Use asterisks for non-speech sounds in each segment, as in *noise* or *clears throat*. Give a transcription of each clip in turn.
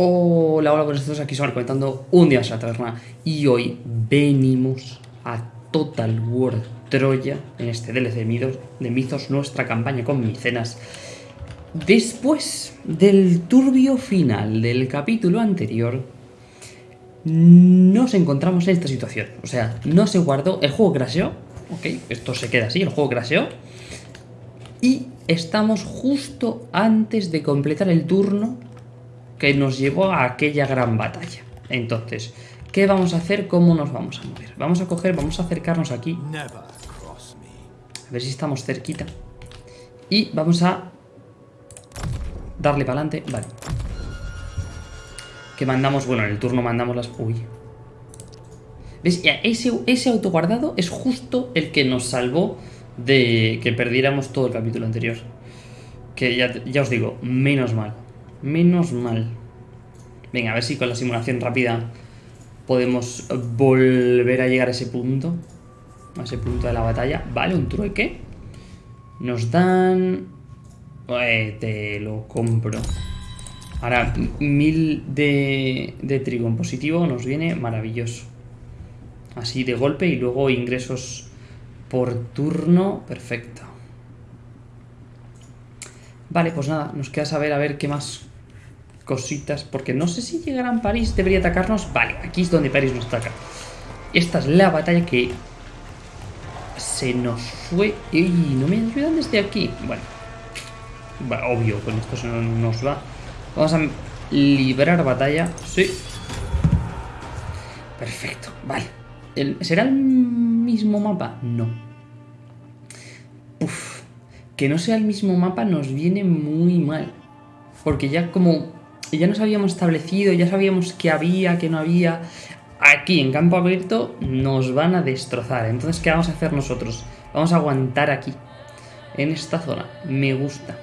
Hola, hola, buenos días, aquí somos comentando un día en la y hoy venimos a Total War Troya en este DLC de Mitos, de Mitos nuestra campaña con micenas. Después del turbio final del capítulo anterior, nos encontramos en esta situación. O sea, no se guardó, el juego crasheó, ok, esto se queda así, el juego crasheó. Y estamos justo antes de completar el turno que nos llevó a aquella gran batalla. Entonces, ¿qué vamos a hacer? ¿Cómo nos vamos a mover? Vamos a coger, vamos a acercarnos aquí. A ver si estamos cerquita. Y vamos a darle para adelante. Vale. Que mandamos, bueno, en el turno mandamos las... Uy. ¿Ves? Ese, ese autoguardado es justo el que nos salvó de que perdiéramos todo el capítulo anterior. Que ya, ya os digo, menos mal. Menos mal. Venga, a ver si con la simulación rápida podemos volver a llegar a ese punto. A ese punto de la batalla. Vale, un trueque. Nos dan... Te lo compro. Ahora, mil de, de trigo en positivo nos viene maravilloso. Así de golpe y luego ingresos por turno. Perfecto. Vale, pues nada, nos queda saber a ver qué más cositas, porque no sé si llegarán París, debería atacarnos. Vale, aquí es donde París nos ataca. Esta es la batalla que se nos fue... y no me ayudan desde aquí! Bueno, obvio, con esto se nos va. Vamos a librar batalla. Sí. Perfecto, vale. ¿Será el mismo mapa? No. Que no sea el mismo mapa nos viene muy mal. Porque ya como ya nos habíamos establecido, ya sabíamos qué había, qué no había. Aquí, en campo abierto, nos van a destrozar. Entonces, ¿qué vamos a hacer nosotros? Vamos a aguantar aquí, en esta zona. Me gusta.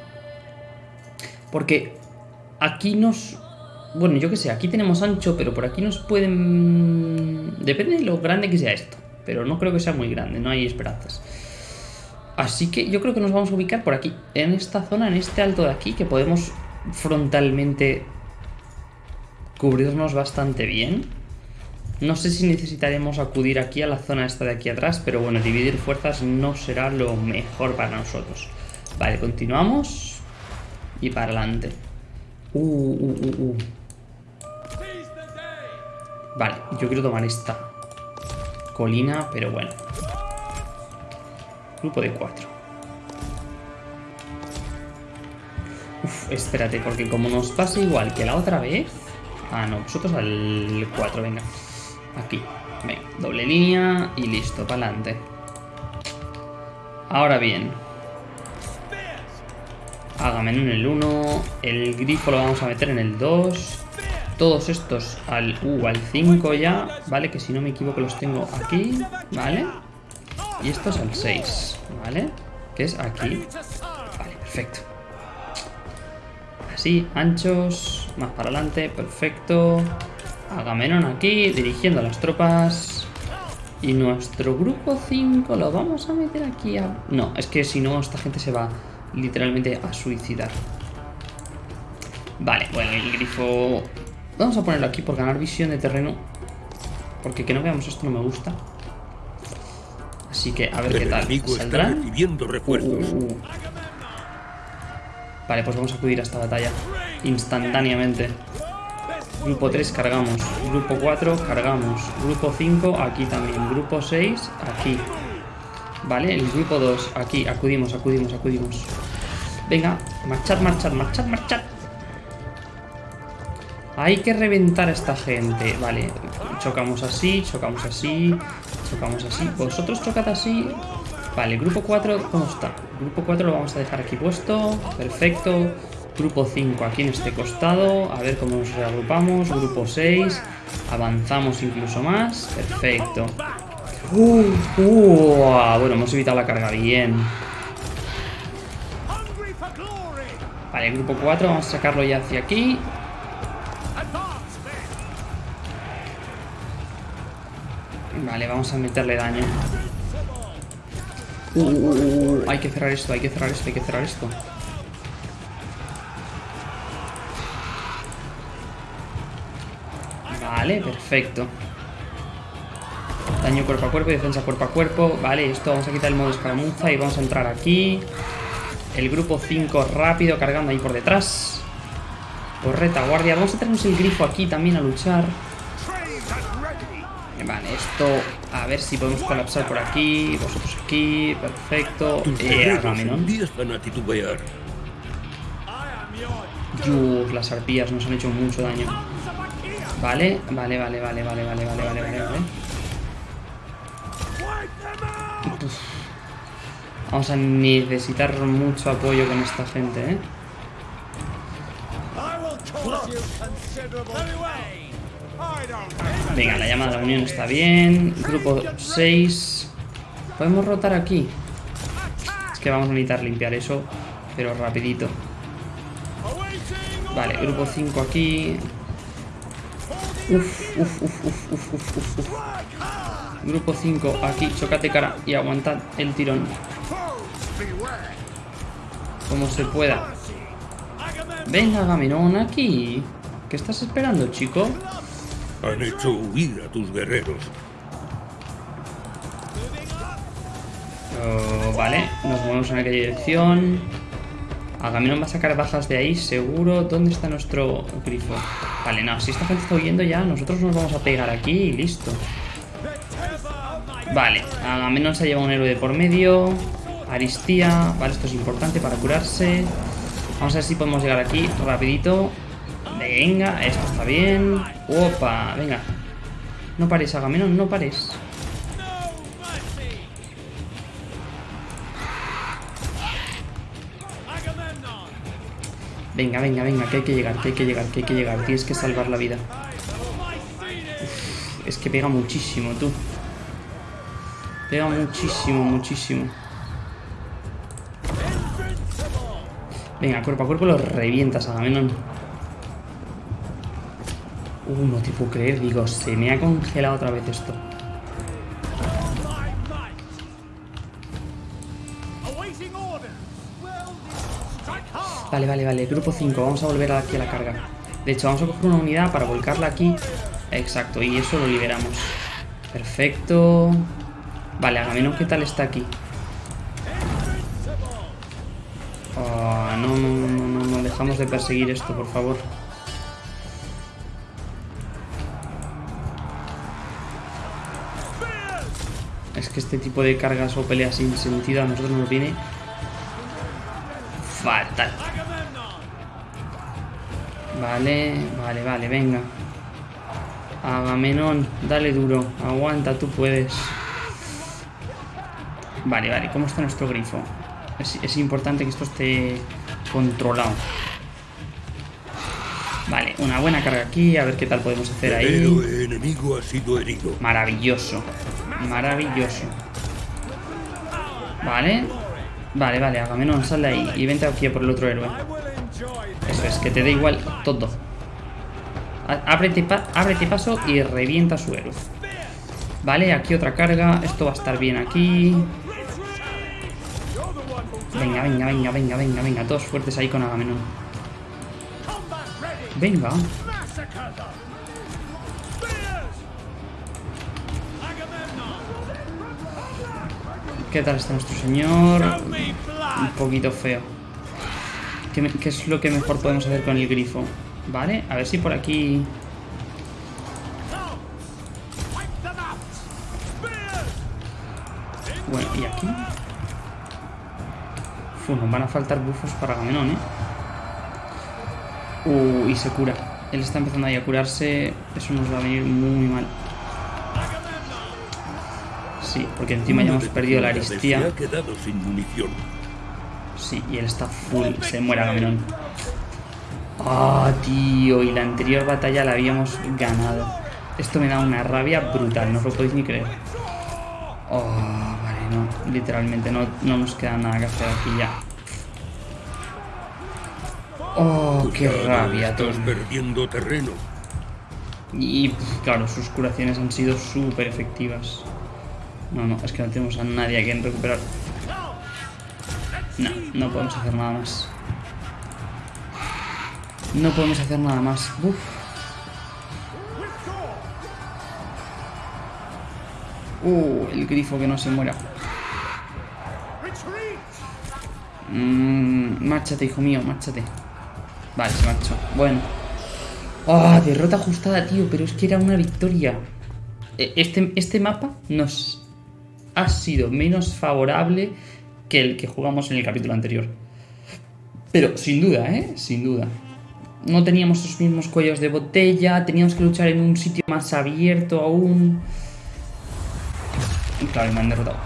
Porque aquí nos... Bueno, yo qué sé, aquí tenemos ancho, pero por aquí nos pueden... Depende de lo grande que sea esto. Pero no creo que sea muy grande, no hay esperanzas. Así que yo creo que nos vamos a ubicar por aquí, en esta zona, en este alto de aquí, que podemos frontalmente cubrirnos bastante bien. No sé si necesitaremos acudir aquí a la zona esta de aquí atrás, pero bueno, dividir fuerzas no será lo mejor para nosotros. Vale, continuamos. Y para adelante. Uh, uh, uh, uh. Vale, yo quiero tomar esta colina, pero bueno. Grupo de cuatro. Uf, espérate, porque como nos pasa igual que la otra vez... Ah, no, vosotros al 4, venga. Aquí. Venga, doble línea y listo, para adelante. Ahora bien. Hágame en el 1. El grifo lo vamos a meter en el 2. Todos estos al, uh, al 5 ya. Vale, que si no me equivoco los tengo aquí. Vale. Y estos al 6. Vale. Que es aquí. Vale, perfecto. Así, anchos. Más para adelante, perfecto. Agamenón aquí, dirigiendo a las tropas. Y nuestro grupo 5 lo vamos a meter aquí a... No, es que si no, esta gente se va literalmente a suicidar. Vale, bueno, el grifo... Vamos a ponerlo aquí por ganar visión de terreno. Porque que no veamos esto no me gusta. Así que a ver qué tal. ¿Saldrán? refuerzos. Uh, uh, uh. Vale, pues vamos a acudir a esta batalla instantáneamente. Grupo 3 cargamos, grupo 4 cargamos, grupo 5 aquí también, grupo 6 aquí. Vale, el grupo 2 aquí, acudimos, acudimos, acudimos. Venga, marchad, marchad, marchad, marchad. Hay que reventar a esta gente. Vale, chocamos así, chocamos así, chocamos así. Vosotros chocad así. Vale, grupo 4, ¿cómo está? Grupo 4 lo vamos a dejar aquí puesto. Perfecto. Grupo 5 aquí en este costado. A ver cómo nos reagrupamos. Grupo 6. Avanzamos incluso más. Perfecto. Uh, uh, bueno, hemos evitado la carga bien. Vale, grupo 4. Vamos a sacarlo ya hacia aquí. Vale, vamos a meterle daño. Uh, uh, hay que cerrar esto, hay que cerrar esto, hay que cerrar esto. Vale, perfecto. Daño cuerpo a cuerpo y defensa cuerpo a cuerpo. Vale, esto vamos a quitar el modo escaramuza y vamos a entrar aquí. El grupo 5 rápido cargando ahí por detrás. Por retaguardia. Vamos a tenernos el grifo aquí también a luchar. Vale, esto... A ver si podemos colapsar por aquí. Vosotros aquí. Perfecto. Eh, Dios, las arpías nos han hecho mucho daño. Vale, vale, vale, vale, vale, vale, vale, vale, vale, vale. Vamos a necesitar mucho apoyo con esta gente, ¿eh? Venga, la llamada de la unión está bien. Grupo 6. ¿Podemos rotar aquí? Es que vamos a necesitar limpiar eso, pero rapidito. Vale, grupo 5 aquí. Uf, uf, uf, uf, uf, uf, uf. Grupo 5 aquí, chocate cara y aguantad el tirón. Como se pueda. Venga, Gaminón, aquí. ¿Qué estás esperando, chico? Han hecho huir a tus guerreros. Oh, vale, nos movemos en aquella dirección. Agamenón va a sacar bajas de ahí, seguro. ¿Dónde está nuestro grifo? Vale, no, si esta gente está huyendo ya, nosotros nos vamos a pegar aquí y listo. Vale, Agamenón se ha llevado un héroe de por medio. Aristía, vale, esto es importante para curarse. Vamos a ver si podemos llegar aquí rapidito. Venga, esto está bien. Opa, venga. No pares, Agamenón, no pares. Venga, venga, venga, que hay que llegar, que hay que llegar, que hay que llegar. Tienes que salvar la vida. es que pega muchísimo, tú. Pega muchísimo, muchísimo. Venga, cuerpo a cuerpo lo revientas, Agamenón. Uh, no te puedo creer, digo, se me ha congelado otra vez esto. Vale, vale, vale, grupo 5, vamos a volver aquí a la carga. De hecho, vamos a coger una unidad para volcarla aquí. Exacto, y eso lo liberamos. Perfecto. Vale, Agamenón, ¿qué tal está aquí? Oh, no, no, no, no, no, dejamos de perseguir esto, por favor. Es que este tipo de cargas o peleas sin sentido a nosotros nos viene fatal. Vale, vale, vale, venga. Agamenón, dale duro. Aguanta, tú puedes. Vale, vale, ¿cómo está nuestro grifo? Es, importante que esto esté controlado. Vale, una buena carga aquí, a ver qué tal podemos hacer ahí. El enemigo ha sido herido. Maravilloso. Maravilloso. Vale. Vale, vale, Agamenón, sal de ahí y vente aquí por el otro héroe. Eso es, que te dé igual todo. Ábrete, ábrete paso y revienta su héroe. Vale, aquí otra carga. Esto va a estar bien aquí. Venga, venga, venga, venga, venga, venga. Todos fuertes ahí con Agamenón. Venga. ¿Qué tal está nuestro señor? Un poquito feo. ¿Qué, ¿Qué, es lo que mejor podemos hacer con el grifo? Vale, a ver si por aquí... Bueno, ¿y aquí? Uf, nos van a faltar bufos para Agamenón, ¿eh? Uh, y se cura. Él está empezando ahí a curarse. Eso nos va a venir muy mal. Sí, porque encima ya hemos perdido la aristía. Sí, y él está full. Se muere Agamenón. Ah, tío. Y la anterior batalla la habíamos ganado. Esto me da una rabia brutal. No os lo podéis ni creer. Oh, vale, no. Literalmente no, no nos queda nada que hacer aquí ya. Oh, qué rabia, Estás perdiendo terreno. Y claro, sus curaciones han sido súper efectivas. No, no, es que no tenemos a nadie a quien recuperar. No, no podemos hacer nada más. No podemos hacer nada más. Uf. Uh, el grifo que no se muera. Mm, márchate, hijo mío, márchate. Vale, se marchó. Bueno. ¡Ah! Oh, derrota ajustada, tío. Pero es que era una victoria. Eh, este, este mapa nos ha sido menos favorable que el que jugamos en el capítulo anterior. Pero sin duda, ¿eh? Sin duda. No teníamos los mismos cuellos de botella, teníamos que luchar en un sitio más abierto aún. Claro, me han derrotado.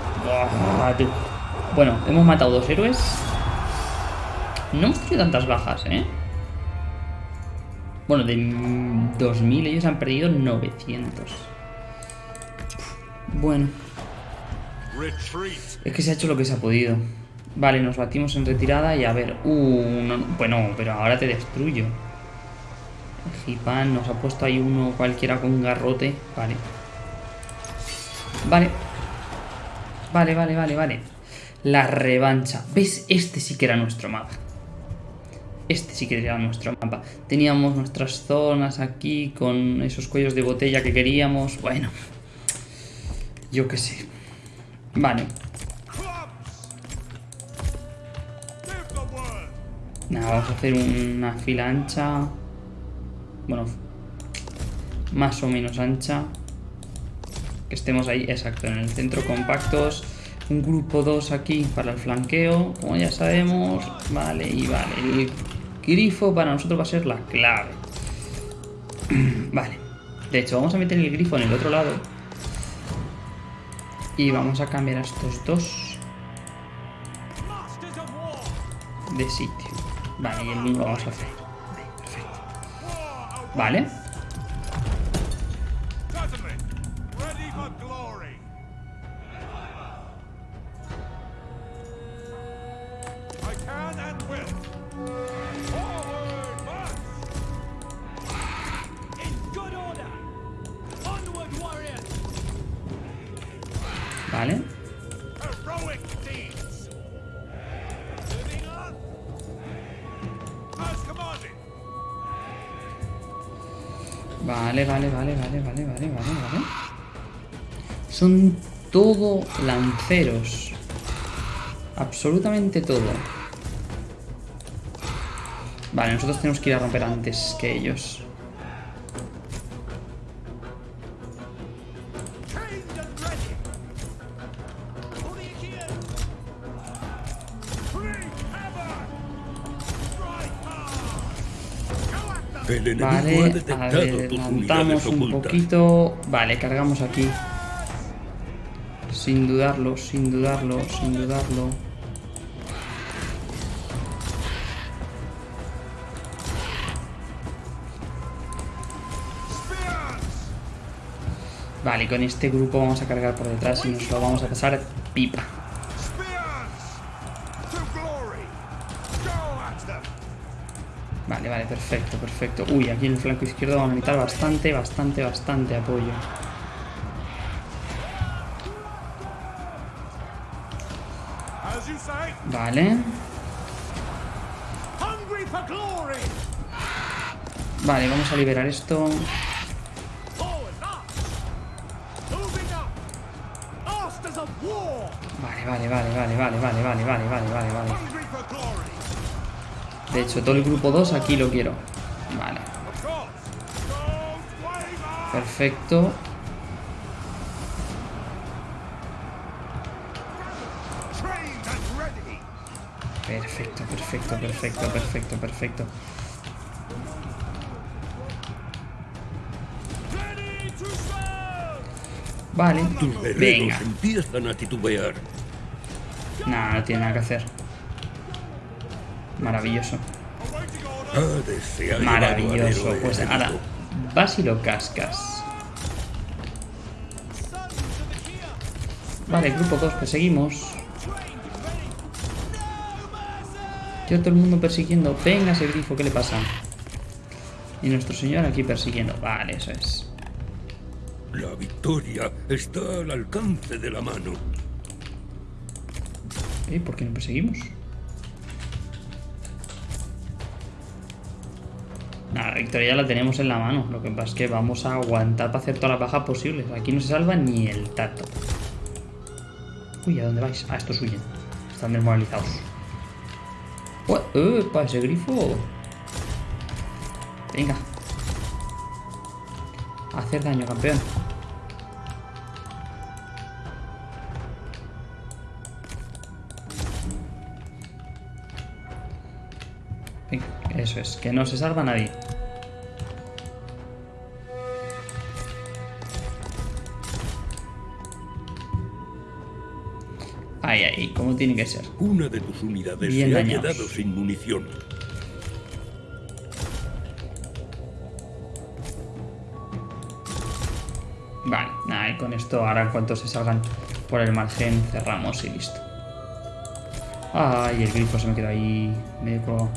Bueno, hemos matado dos héroes. No hemos tenido tantas bajas, ¿eh? Bueno, de 2000 ellos han perdido 900. Bueno, es que se ha hecho lo que se ha podido. Vale, nos batimos en retirada y a ver... Uh, no, no, bueno, pero ahora te destruyo. Gipan nos ha puesto ahí uno cualquiera con un garrote. Vale. Vale. Vale, vale, vale, vale. La revancha. ¿Ves? Este sí que era nuestro mapa. Este sí que era nuestro mapa. Teníamos nuestras zonas aquí con esos cuellos de botella que queríamos. Bueno. Yo qué sé. Vale. Nada, vamos a hacer una fila ancha. Bueno, más o menos ancha. Que estemos ahí, exacto, en el centro compactos. Un grupo 2 aquí para el flanqueo, como ya sabemos. Vale, y vale. El grifo para nosotros va a ser la clave. *clears throat* vale. De hecho, vamos a meter el grifo en el otro lado. Y vamos a cambiar a estos dos de sitio. Vale, y el mismo vamos a hacer. Perfecto. Vale. Vale. Vale, vale, vale, vale, vale, vale, vale. Son todo lanceros. Absolutamente todo. Vale, nosotros tenemos que ir a romper antes que ellos. El Vale, a detectado ver, tus levantamos unidades un poquito. Vale, cargamos aquí. Sin dudarlo, sin dudarlo, sin dudarlo. Vale, con este grupo vamos a cargar por detrás y nos lo vamos a pasar pipa. Vale, vale, perfecto, perfecto. Uy, aquí en el flanco izquierdo vamos a necesitar bastante, bastante, bastante apoyo. Vale. Vale, vamos a liberar esto. Vale, vale, vale, vale, vale, vale, vale, vale, vale, vale, vale. De hecho, todo el grupo 2 aquí lo quiero. Vale, perfecto. Perfecto, perfecto, perfecto, perfecto, perfecto. Vale, Tus venga. empiezan a titubear. Nada, no tiene nada que hacer. Maravilloso. Maravilloso. Pues ahora, vas y lo cascas. Vale, grupo 2, perseguimos. Mercy! Yo todo el mundo persiguiendo. Venga ese grifo, ¿qué le pasa? Y nuestro señor aquí persiguiendo. Vale, eso es. La victoria está al alcance de la mano. ¿Eh? ¿Por qué no perseguimos? Victoria la tenemos en la mano. Lo que pasa es que vamos a aguantar para hacer todas las bajas posibles. Aquí no se salva ni el tato. Uy, ¿a dónde vais? Ah, estos huyen. Están desmoralizados. Ué, ¡Epa! Ese grifo. Venga. Hacer daño, campeón. Eso es, que no se salva nadie. Ahí, ahí, como tiene que ser. Una de tus unidades Bien se ha quedado sin munición. Vale, nada, y con esto ahora en cuanto se salgan por el margen cerramos y listo. Ay, el grifo se me quedó ahí medio colgado.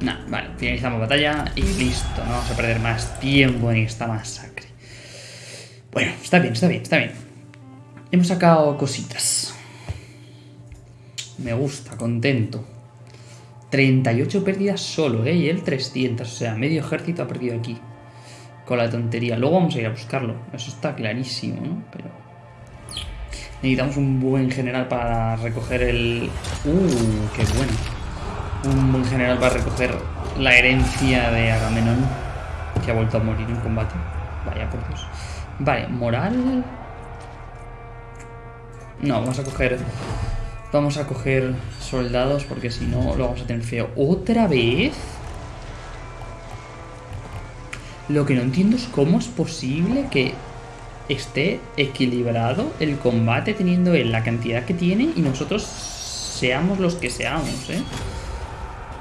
Nah, vale, finalizamos batalla y listo, no vamos a perder más tiempo en esta masacre. Bueno, está bien, está bien, está bien. Hemos sacado cositas. Me gusta, contento. 38 pérdidas solo, ¿eh? Y él 300, o sea, medio ejército ha perdido aquí. Con la tontería. Luego vamos a ir a buscarlo, eso está clarísimo, ¿no? Pero... Necesitamos un buen general para recoger el... ¡Uh! ¡Qué bueno! Un buen general para recoger la herencia de Agamenón, que ha vuelto a morir en combate. Vaya por Dios. Vale, moral... No, vamos a coger... Vamos a coger soldados porque si no lo vamos a tener feo. ¿Otra vez? Lo que no entiendo es cómo es posible que esté equilibrado el combate teniendo él la cantidad que tiene y nosotros seamos los que seamos, ¿eh?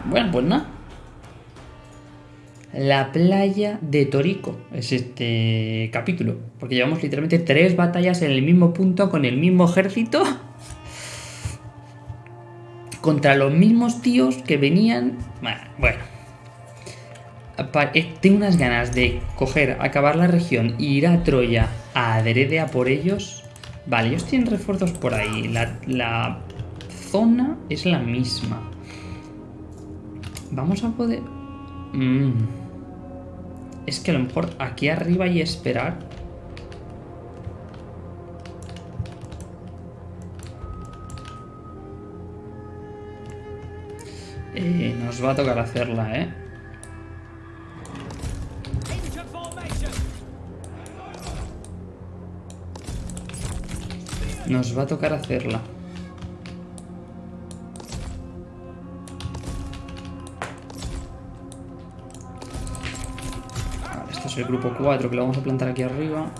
Bueno, pues nada. La playa de Torico es este capítulo. Porque llevamos literalmente tres batallas en el mismo punto con el mismo ejército. Contra los mismos tíos que venían... Bueno, eh, Tengo unas ganas de coger, acabar la región e ir a Troya a por ellos. Vale, ellos tienen refuerzos por ahí. La, la zona es la misma. Vamos a poder... Mm. Es que a lo mejor aquí arriba hay esperar. Eh, nos va a tocar hacerla, ¿eh? Nos va a tocar hacerla. El grupo 4 que lo vamos a plantar aquí arriba.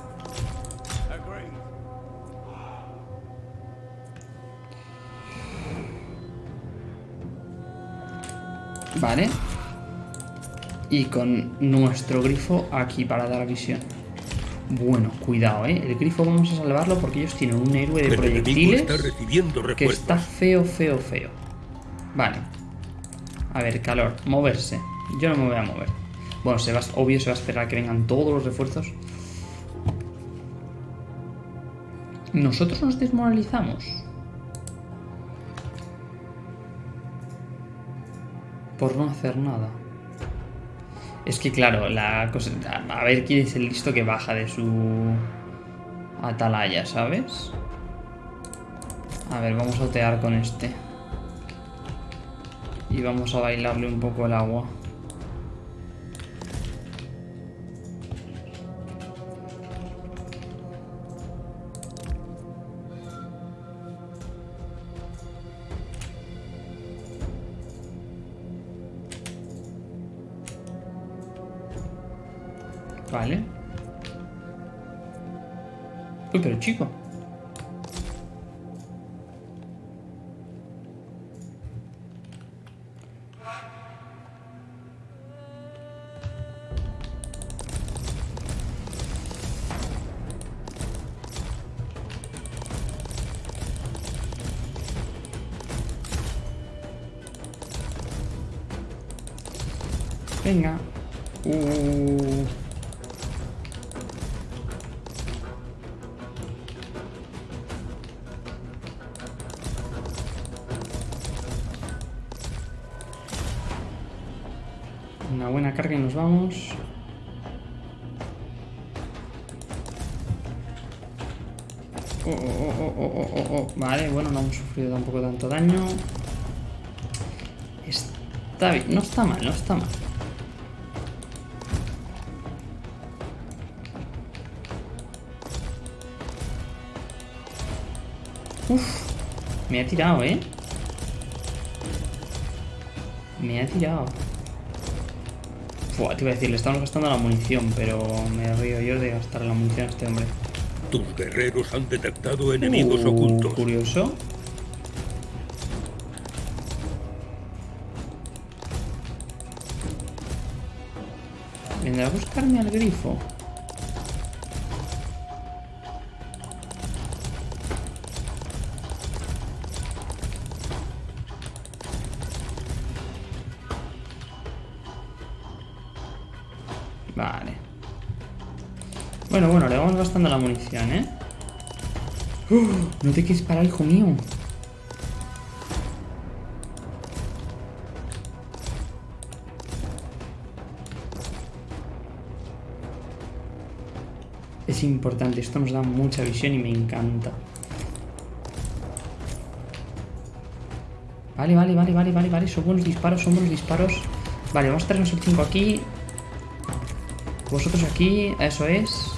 Vale. Y con nuestro grifo aquí para dar visión. Bueno, cuidado, ¿eh? El grifo vamos a salvarlo porque ellos tienen un héroe de proyectiles está recibiendo que está feo, feo, feo. Vale. A ver, calor. Moverse. Yo no me voy a mover. Bueno, se va, obvio se va a esperar que vengan todos los refuerzos. Nosotros nos desmoralizamos. Por no hacer nada. Es que claro, la cosa... A ver quién es el listo que baja de su atalaya, ¿sabes? A ver, vamos a otear con este. Y vamos a bailarle un poco el agua. buena carga y nos vamos. Oh oh oh, oh, oh, oh, vale, bueno, no hemos sufrido tampoco tanto daño. Está bien, no está mal, no está mal. Uf, me ha tirado, ¿eh? Me ha tirado. Te iba a decir, le estamos gastando la munición, pero me río yo de gastar la munición a este hombre. Tus guerreros han detectado enemigos Uh, ocultos. Curioso. ¿Vendrá a buscarme al grifo? La munición, ¿eh? ¡Oh! No te quieres parar, hijo mío. Es importante, esto nos da mucha visión y me encanta. Vale, vale, vale, vale, vale, vale. Son buenos disparos, son buenos disparos. Vale, vamos a traernos el 5 aquí. Vosotros aquí, eso es.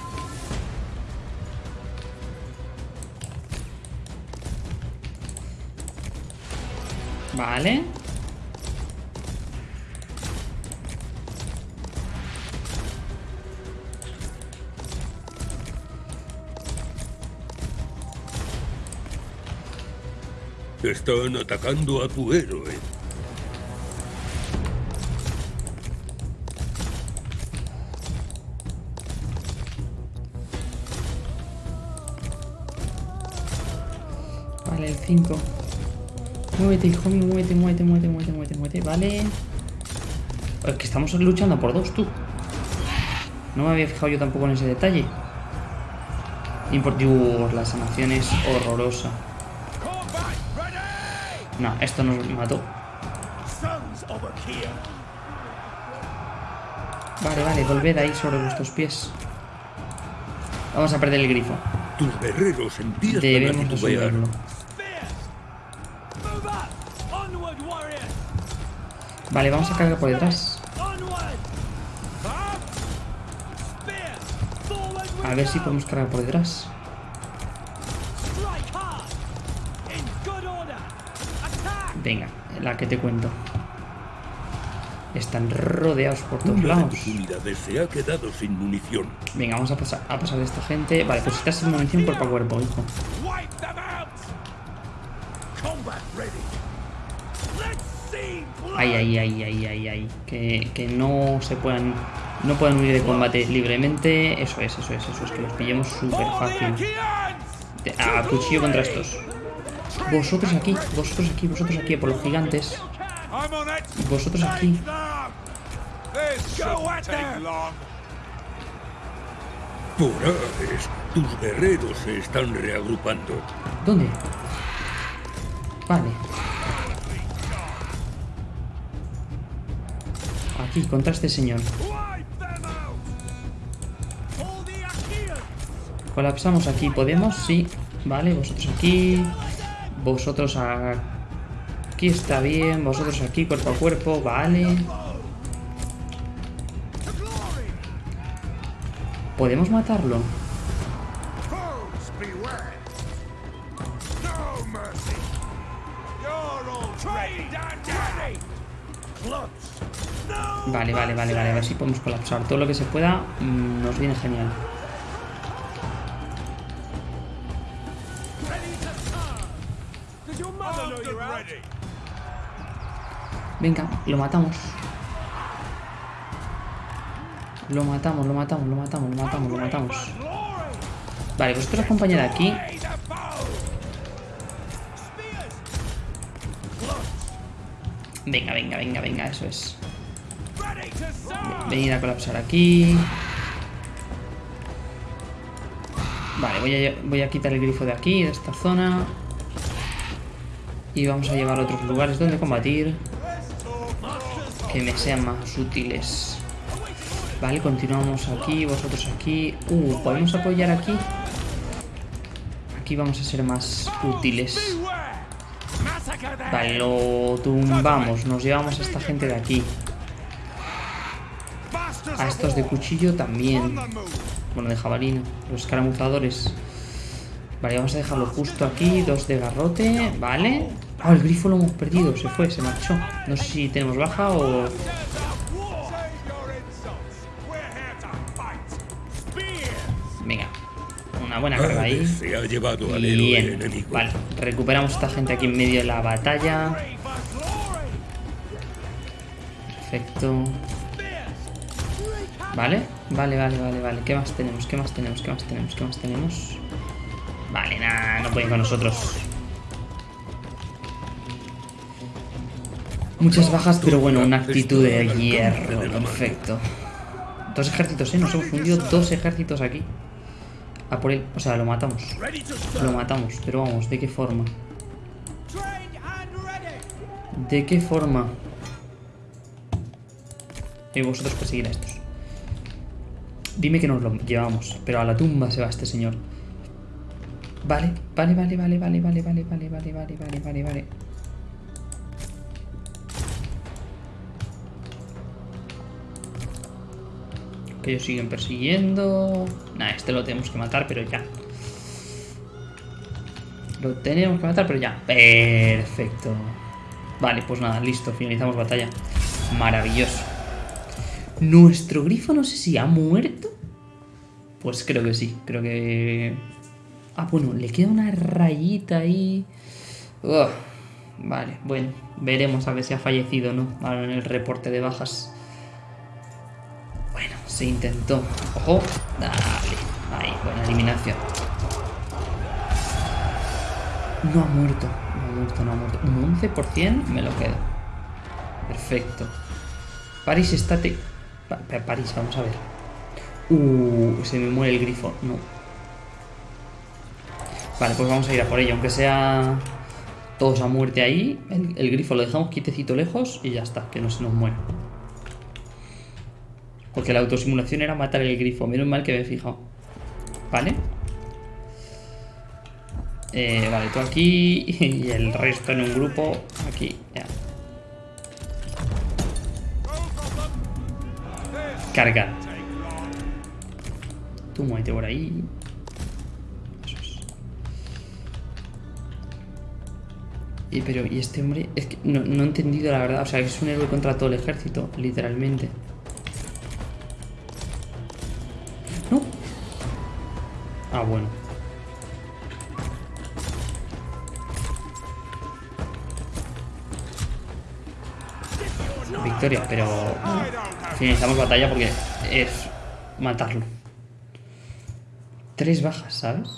Vale. Están atacando a tu héroe. Vale, el 5. Muévete, hijo mío, muévete, muévete, muévete, muévete, muévete, muévete. Vale. Es que estamos luchando por dos, tú. No me había fijado yo tampoco en ese detalle. Import Dios, la sanación es horrorosa. No, esto nos mató. Vale, vale, volved ahí sobre vuestros pies. Vamos a perder el grifo. Tus guerreros Debemos resolverlo. Vale, vamos a cargar por detrás. A ver si podemos cargar por detrás. Venga, la que te cuento. Están rodeados por todos Una lados. se ha quedado sin munición. Venga, vamos a pasar, a pasar de esta gente. Vale, pues estás sin munición cuerpo a cuerpo, hijo. Ay, ay, ay, ay, ay, ay. Que, que no se puedan. No puedan huir de combate libremente. Eso es, eso es, eso es. Que los pillemos súper fácil. A cuchillo contra estos. Vosotros aquí, vosotros aquí, vosotros aquí, por los gigantes. Vosotros aquí. Por Ares, tus guerreros se están reagrupando. ¿Dónde? Vale. Aquí, contra este señor. Colapsamos aquí, ¿podemos? Sí. Vale, vosotros aquí. Vosotros aquí está bien. Vosotros aquí, cuerpo a cuerpo. Vale. ¿Podemos matarlo? Vale, vale, vale, vale. A ver si podemos colapsar. Todo lo que se pueda mm, nos viene genial. Venga, lo matamos. Lo matamos, lo matamos, lo matamos, lo matamos, lo matamos. Vale, vosotros acompañad aquí. Venga, venga, venga, venga, eso es. Venid a colapsar aquí. Vale, voy a, voy a quitar el grifo de aquí, de esta zona. Y vamos a llevar otros lugares donde combatir. Que me sean más útiles. Vale, continuamos aquí, vosotros aquí. Uh, ¿podemos apoyar aquí? Aquí vamos a ser más útiles. Vale, lo tumbamos. Nos llevamos a esta gente de aquí. Estos de cuchillo también. Bueno, de jabalina. Los escaramuzadores. Vale, vamos a dejarlo justo aquí. Dos de garrote. Vale. Ah, el grifo lo hemos perdido. Se fue, se marchó. No sé si tenemos baja o... Venga. Una buena carga ahí. Bien. Vale, recuperamos a esta gente aquí en medio de la batalla. Perfecto. Vale, vale, vale, vale, vale. ¿Qué más tenemos? ¿Qué más tenemos? ¿Qué más tenemos? ¿Qué más tenemos? Vale, nada, no pueden con nosotros. Muchas bajas, pero bueno, una actitud de hierro. Perfecto. Dos ejércitos, ¿eh? Nos hemos fundido dos ejércitos aquí. A por él. O sea, lo matamos. Lo matamos, pero vamos, ¿de qué forma? ¿De qué forma? Y vosotros perseguir a estos. Dime que nos lo llevamos, pero a la tumba se va este señor. Vale, vale, vale, vale, vale, vale, vale, vale, vale, vale, vale, vale, vale. Que ellos siguen persiguiendo. Nah, este lo tenemos que matar, pero ya. Lo tenemos que matar, pero ya. Perfecto. Vale, pues nada, listo. Finalizamos batalla. Maravilloso. ¿Nuestro grifo no sé si ha muerto? Pues creo que sí. Creo que... Ah, bueno, le queda una rayita ahí. Vale, bueno. Veremos a ver si ha fallecido o no. Ahora en el reporte de bajas. Bueno, se intentó. Ojo. Dale. Ahí, buena eliminación. No ha muerto. No ha muerto, no ha muerto. Un 11% me lo quedo. Perfecto. París, estate. Pa- pa- París, vamos a ver. Uh, se me muere el grifo. No. Vale, pues vamos a ir a por ello. Aunque sea todos a muerte ahí, el, el grifo lo dejamos quietecito lejos y ya está, que no se nos muera. Porque la autosimulación era matar el grifo. Menos mal que me he fijado. Vale. Eh, vale, tú aquí *laughs* y el resto en un grupo aquí. Ya. Carga. Tú muévete por ahí. Eso es. Y pero, ¿y este hombre? Es que no, no he entendido la verdad. O sea, es un héroe contra todo el ejército, literalmente. No. Ah, bueno. Victoria, pero finalizamos batalla porque es matarlo. Tres bajas, ¿sabes?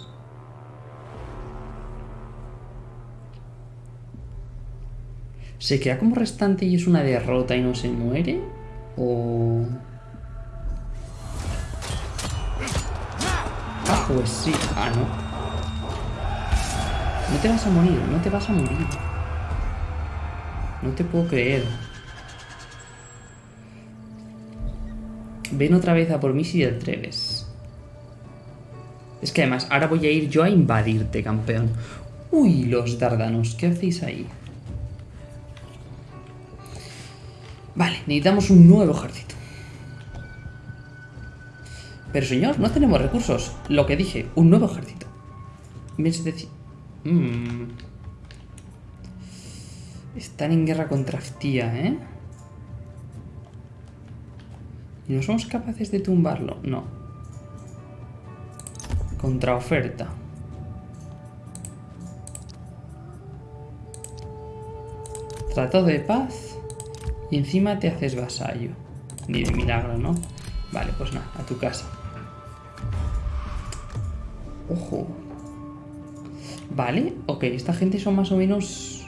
¿Se queda como restante y es una derrota y no se muere? ¿O...? Ah, pues sí. Ah, no. No te vas a morir, no te vas a morir. No te puedo creer. Ven otra vez a por mí si te atreves. Es que además, ahora voy a ir yo a invadirte, campeón. Uy, los dardanos, ¿qué hacéis ahí? Vale, necesitamos un nuevo ejército. Pero señor, no tenemos recursos. Lo que dije, un nuevo ejército. 1700... Mm. Están en guerra contra Ftía, ¿eh? ¿Y no somos capaces de tumbarlo? No. Contraoferta. Tratado de paz. Y encima te haces vasallo. Ni de milagro, ¿no? Vale, pues nada, a tu casa. Ojo. Vale, ok, esta gente son más o menos...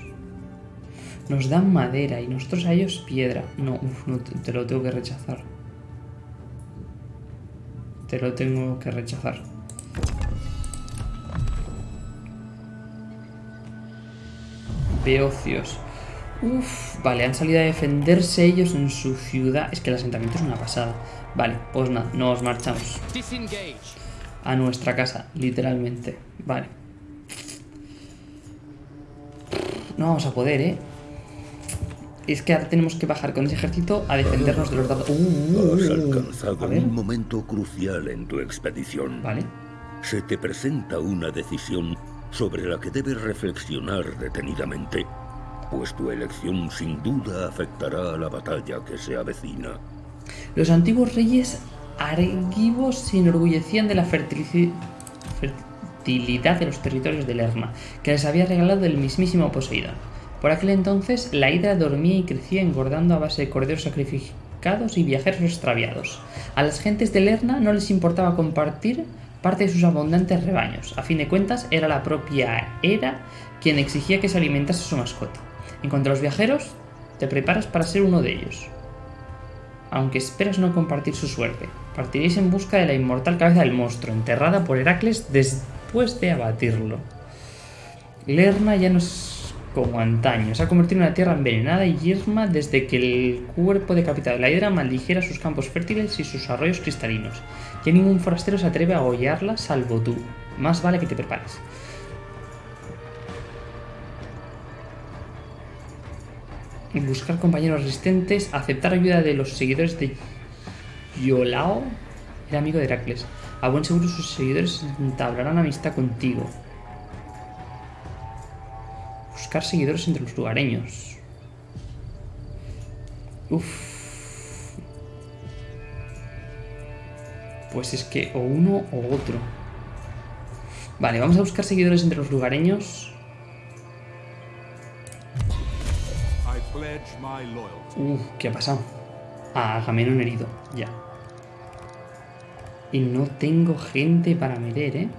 Nos dan madera y nosotros a ellos piedra. No, uf, no, te lo tengo que rechazar te lo tengo que rechazar. Beocios. Uf, vale, han salido a defenderse ellos en su ciudad. Es que el asentamiento es una pasada. Vale, pues nada, nos marchamos. A nuestra casa, literalmente. Vale. No vamos a poder, ¿eh? Es que ahora tenemos que bajar con ese ejército a defendernos de los dados. Uh, uh, Has uh. alcanzado A ver. un momento crucial en tu expedición. Vale. Se te presenta una decisión sobre la que debes reflexionar detenidamente, pues tu elección sin duda afectará a la batalla que se avecina. Los antiguos reyes argivos se enorgullecían de la fertilidad de los territorios de Lerna, que les había regalado el mismísimo Poseidón. Por aquel entonces, la hidra dormía y crecía engordando a base de corderos sacrificados y viajeros extraviados. A las gentes de Lerna no les importaba compartir parte de sus abundantes rebaños. A fin de cuentas, era la propia Hera quien exigía que se alimentase su mascota. En cuanto a los viajeros, te preparas para ser uno de ellos aunque esperas no compartir su suerte. Partiréis en busca de la inmortal cabeza del monstruo, enterrada por Heracles después de abatirlo. Lerna ya no es como antaño, se ha convertido en una tierra envenenada y yerma desde que el cuerpo decapitado de la hidra maldijera sus campos fértiles y sus arroyos cristalinos. Ya ningún forastero se atreve a hollarla salvo tú. Más vale que te prepares. buscar compañeros resistentes, aceptar ayuda de los seguidores de Yolao, era amigo de Heracles. A buen seguro sus seguidores entablarán amistad contigo. Buscar seguidores entre los lugareños. Uf. Pues es que o uno o otro. Vale, vamos a buscar seguidores entre los lugareños. Uf, ¿qué ha pasado? Ah, Agamenón herido, ya. Y no tengo gente para meter, ¿eh?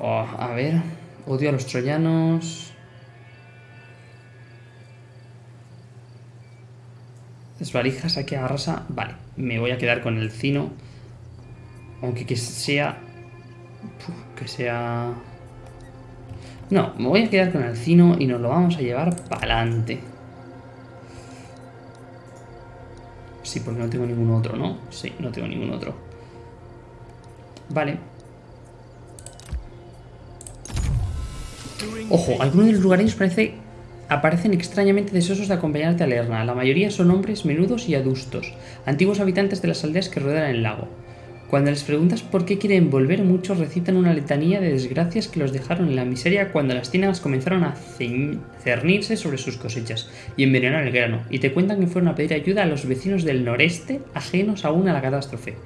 Oh, a ver. Odio a los troyanos. Desvalijas aquí a arrasa. Vale, me voy a quedar con el Cino. Aunque que sea... Que sea... No, me voy a quedar con el Cino y nos lo vamos a llevar para adelante. Sí, porque no tengo ningún otro, ¿no? Sí, no tengo ningún otro. Vale. Ojo, algunos de los lugareños parece, aparecen extrañamente deseosos de acompañarte a Lerna. La mayoría son hombres menudos y adustos, antiguos habitantes de las aldeas que rodean el lago. Cuando les preguntas por qué quieren volver, muchos recitan una letanía de desgracias que los dejaron en la miseria cuando las ciénagas comenzaron a cernirse sobre sus cosechas y envenenar el grano, y te cuentan que fueron a pedir ayuda a los vecinos del noreste, ajenos aún a la catástrofe.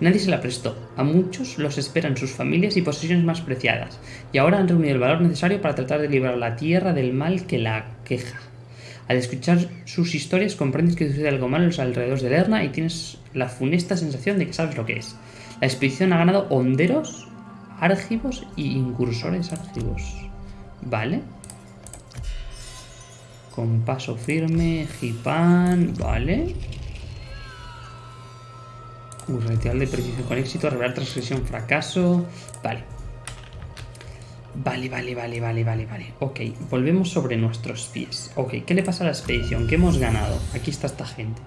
Nadie se la prestó, a muchos los esperan sus familias y posesiones más preciadas, y ahora han reunido el valor necesario para tratar de librar la tierra del mal que la queja. Al escuchar sus historias comprendes que sucede algo malo en los alrededores de Lerna y tienes la funesta sensación de que sabes lo que es. La expedición ha ganado honderos, árgivos y incursores árgivos. ¿Vale? Con paso firme, Gipan, ¿vale? Un ritual de precisión con éxito, revelar transgresión, fracaso. Vale. Vale, vale, vale, vale, vale, vale. Ok, volvemos sobre nuestros pies. Ok, ¿qué le pasa a la expedición? ¿Qué hemos ganado? Aquí está esta gente.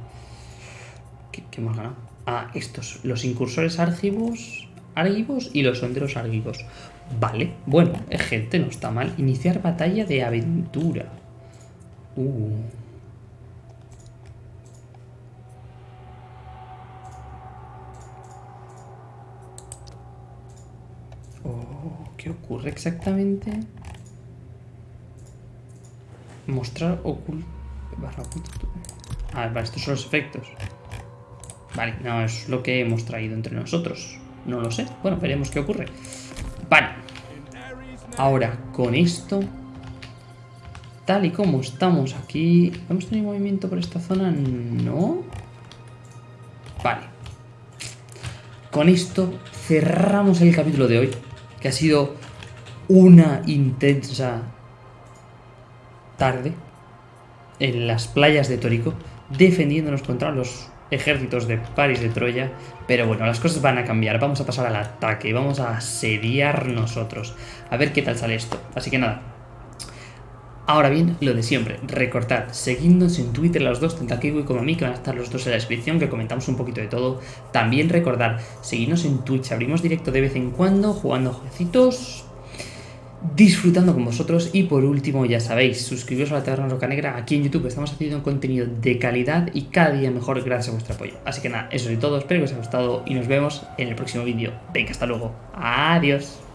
¿Qué, qué hemos ganado? Ah, estos, los incursores árgivos y los honderos árgivos. Vale, bueno, es gente, no está mal. Iniciar batalla de aventura. Uh. Oh, ¿Qué ocurre exactamente? Mostrar oculto. Barra oculto. Ah, estos son los efectos. Vale, no es lo que hemos traído entre nosotros. No lo sé. Bueno, veremos qué ocurre. Vale. Ahora, con esto. Tal y como estamos aquí. ¿Hemos tenido movimiento por esta zona? No. Vale. Con esto cerramos el capítulo de hoy. Que ha sido una intensa tarde en las playas de Tórico, defendiéndonos contra los ejércitos de París de Troya. Pero bueno, las cosas van a cambiar. Vamos a pasar al ataque, vamos a asediar nosotros. A ver qué tal sale esto. Así que nada. Ahora bien, lo de siempre, recordad, seguidnos en Twitter los dos, tanto a como a mí, que van a estar los dos en la descripción, que comentamos un poquito de todo. También recordad, seguidnos en Twitch, abrimos directo de vez en cuando, jugando jueguecitos disfrutando con vosotros y por último ya sabéis, suscribiros a la Taberna Roca Negra aquí en YouTube, estamos haciendo contenido de calidad y cada día mejor gracias a vuestro apoyo. Así que nada, eso es todo, espero que os haya gustado y nos vemos en el próximo vídeo. Venga, hasta luego, adiós.